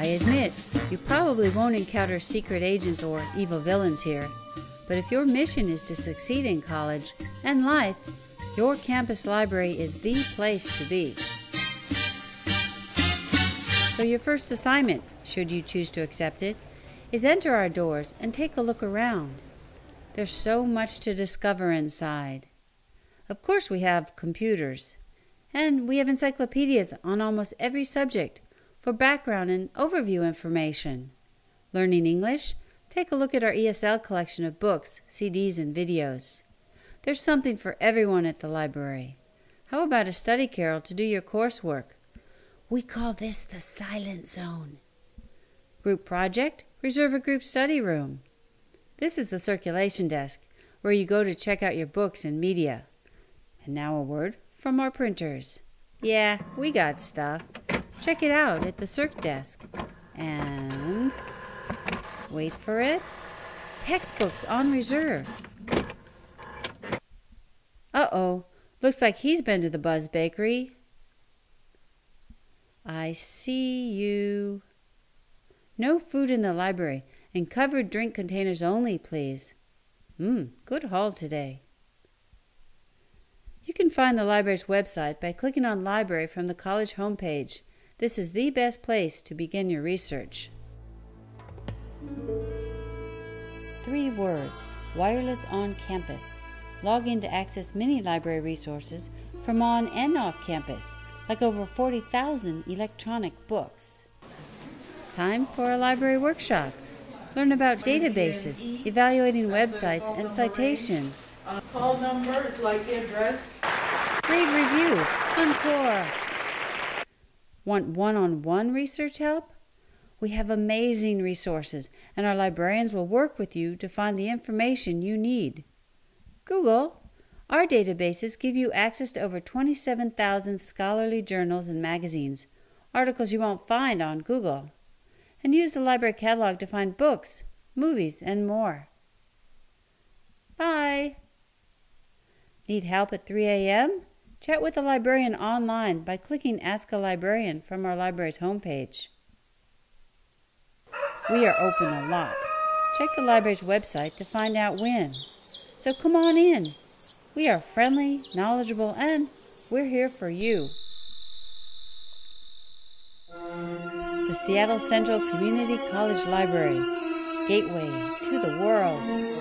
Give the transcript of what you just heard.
I admit, you probably won't encounter secret agents or evil villains here, but if your mission is to succeed in college and life, your campus library is the place to be. So, your first assignment, should you choose to accept it, is enter our doors and take a look around. There's so much to discover inside. Of course, we have computers, and we have encyclopedias on almost every subject for background and overview information. Learning English? Take a look at our ESL collection of books, CDs, and videos. There's something for everyone at the library. How about a study carrel to do your coursework? We call this the silent zone. Group project? Reserve a group study room. This is the circulation desk, where you go to check out your books and media. And now a word from our printers. Yeah, we got stuff. Check it out at the Circ desk. And wait for it. Textbooks on reserve. Uh oh, looks like he's been to the Buzz Bakery. I see you. No food in the library, and covered drink containers only, please. Hmm, good haul today. You can find the library's website by clicking on Library from the college homepage. This is the best place to begin your research. Three words Wireless on Campus. Log in to access many library resources from on and off campus, like over 40,000 electronic books. Time for a library workshop. Learn about databases, evaluating websites, and citations. Call number is like the address. Rave reviews. Encore. Want one on one research help? We have amazing resources, and our librarians will work with you to find the information you need. Google. Our databases give you access to over 27,000 scholarly journals and magazines, articles you won't find on Google and use the library catalog to find books, movies, and more. Bye! Need help at 3 a.m.? Chat with a librarian online by clicking Ask a Librarian from our library's homepage. We are open a lot. Check the library's website to find out when. So come on in. We are friendly, knowledgeable, and we're here for you. the Seattle Central Community College Library, gateway to the world.